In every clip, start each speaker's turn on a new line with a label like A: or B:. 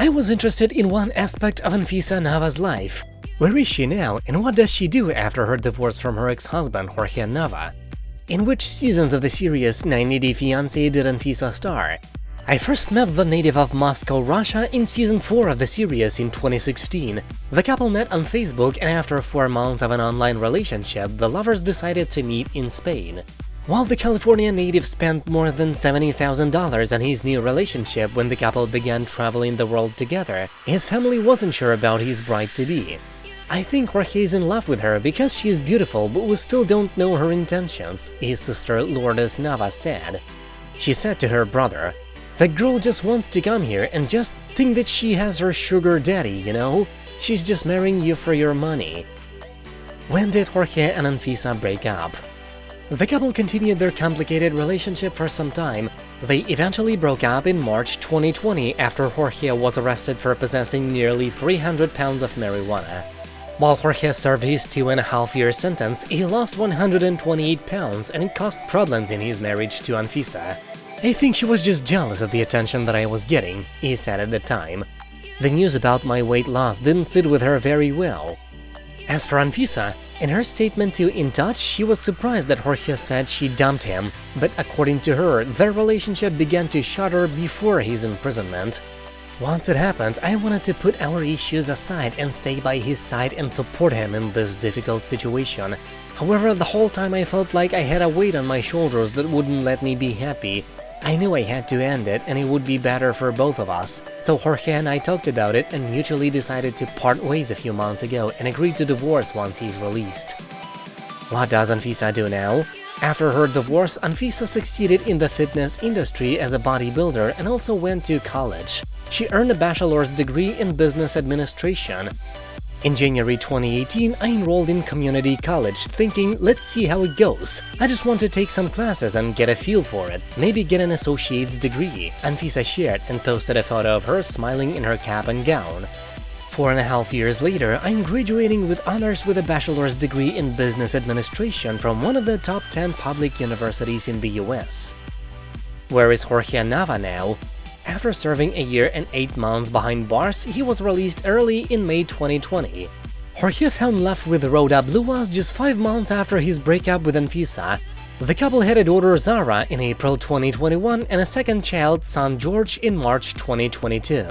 A: I was interested in one aspect of Anfisa Nava's life. Where is she now and what does she do after her divorce from her ex-husband Jorge Nava? In which seasons of the series 90 Day Fiancé did Anfisa star? I first met the native of Moscow, Russia in season 4 of the series in 2016. The couple met on Facebook and after 4 months of an online relationship, the lovers decided to meet in Spain. While the California native spent more than $70,000 on his new relationship when the couple began traveling the world together, his family wasn't sure about his bride-to-be. I think Jorge is in love with her because she is beautiful, but we still don't know her intentions, his sister Lourdes Nava said. She said to her brother, the girl just wants to come here and just think that she has her sugar daddy, you know? She's just marrying you for your money. When did Jorge and Anfisa break up? The couple continued their complicated relationship for some time. They eventually broke up in March 2020 after Jorge was arrested for possessing nearly 300 pounds of marijuana. While Jorge served his two-and-a-half-year sentence, he lost 128 pounds and it caused problems in his marriage to Anfisa. I think she was just jealous of the attention that I was getting, he said at the time. The news about my weight loss didn't sit with her very well. As for Anfisa, in her statement to In Touch, she was surprised that Jorge said she dumped him, but according to her, their relationship began to shudder before his imprisonment. Once it happened, I wanted to put our issues aside and stay by his side and support him in this difficult situation. However, the whole time I felt like I had a weight on my shoulders that wouldn't let me be happy. I knew I had to end it and it would be better for both of us, so Jorge and I talked about it and mutually decided to part ways a few months ago and agreed to divorce once he's released. What does Anfisa do now? After her divorce, Anfisa succeeded in the fitness industry as a bodybuilder and also went to college. She earned a bachelor's degree in business administration. In January 2018, I enrolled in community college, thinking, let's see how it goes. I just want to take some classes and get a feel for it, maybe get an associate's degree. Anfisa shared and posted a photo of her smiling in her cap and gown. Four and a half years later, I'm graduating with honors with a bachelor's degree in business administration from one of the top 10 public universities in the US. Where is Jorge Nava now? After serving a year and 8 months behind bars, he was released early in May 2020. Jorge found left with Rhoda Bluas just 5 months after his breakup with Anfisa. The couple had a daughter Zara in April 2021 and a second child, son George, in March 2022.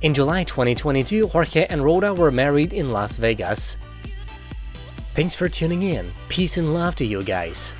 A: In July 2022, Jorge and Rhoda were married in Las Vegas. Thanks for tuning in. Peace and love to you guys.